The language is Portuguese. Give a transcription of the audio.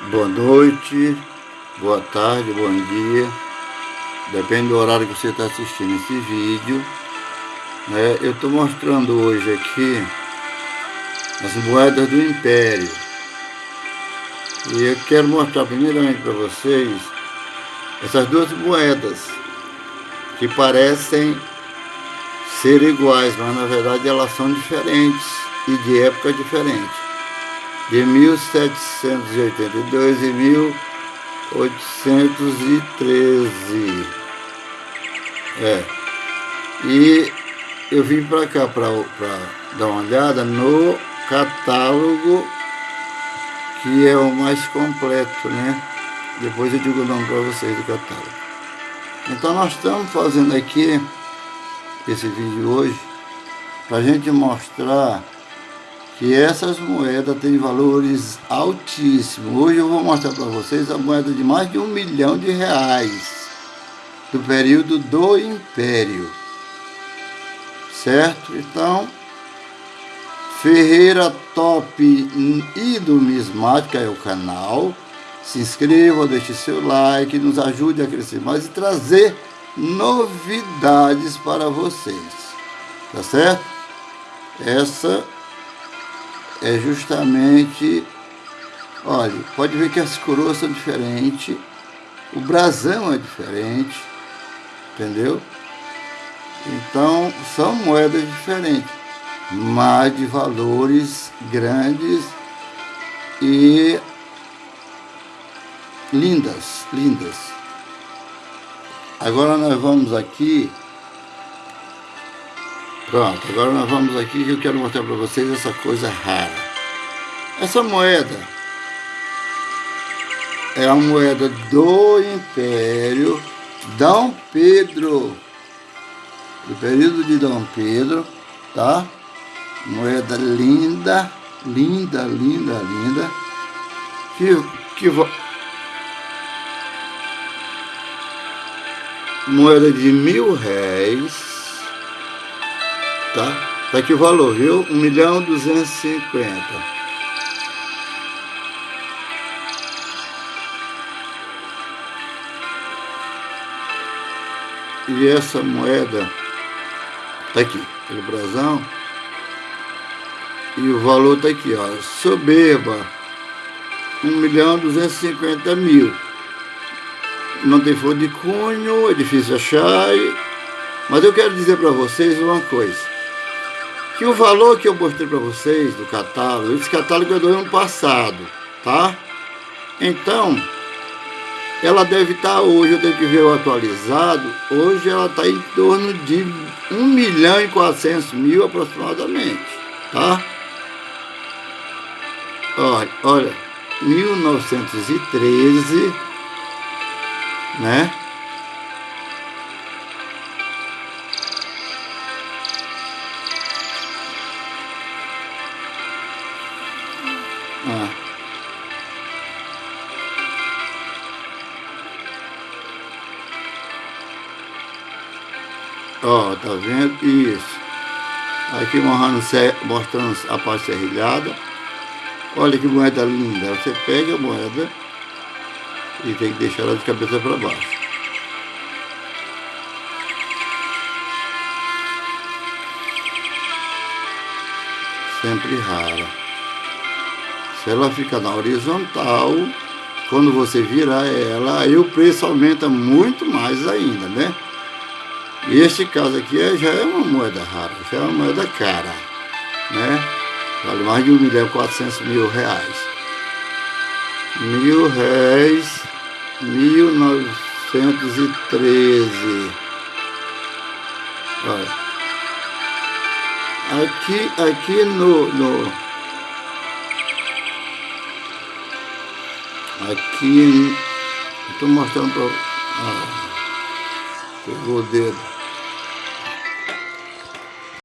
Boa noite, boa tarde, bom dia. Depende do horário que você está assistindo esse vídeo. Né? Eu estou mostrando hoje aqui as moedas do Império. E eu quero mostrar primeiramente para vocês essas duas moedas que parecem ser iguais, mas na verdade elas são diferentes e de época diferente de 1782 e 1813. É. E eu vim para cá para dar uma olhada no catálogo que é o mais completo, né? Depois eu digo o nome para vocês do catálogo. Então nós estamos fazendo aqui esse vídeo hoje para gente mostrar que essas moedas têm valores altíssimos. Hoje eu vou mostrar para vocês a moeda de mais de um milhão de reais do período do Império. Certo? Então, Ferreira Top e Numismática é o canal. Se inscreva, deixe seu like, nos ajude a crescer mais e trazer novidades para vocês. Tá certo? Essa é justamente, olha, pode ver que as coroas são diferentes, o brasão é diferente, entendeu? Então, são moedas diferentes, mas de valores grandes e lindas, lindas. Agora nós vamos aqui Pronto, agora nós vamos aqui que eu quero mostrar para vocês essa coisa rara. Essa moeda é a moeda do Império Dom Pedro, do período de Dom Pedro, tá? Moeda linda, linda, linda, linda, que, que moeda de mil réis, tá? Tá aqui o valor, viu? 1 milhão 250. E essa moeda tá aqui, pelo brasão. E o valor tá aqui, ó. Soberba. 1 milhão 250 mil. Não tem folha de cunho, é difícil achar. Mas eu quero dizer para vocês uma coisa que o valor que eu mostrei para vocês do catálogo, esse catálogo é do ano passado, tá? Então, ela deve estar tá hoje, eu tenho que ver o atualizado, hoje ela está em torno de 1 milhão e 400 mil aproximadamente, tá? Olha, olha, 1913, né? Ó, tá vendo? Isso. Aqui mostrando a parte serrilhada. Olha que moeda linda. Você pega a moeda e tem que deixar ela de cabeça para baixo. Sempre rara. Se ela fica na horizontal, quando você virar ela, aí o preço aumenta muito mais ainda, né? E este caso aqui é, já é uma moeda rara, já é uma moeda cara, né? Vale mais de 1 milhão e 400 mil reais. Mil réis, 1913. Olha. Aqui, aqui no, no Aqui, estou mostrando para... Ah, pegou o dedo.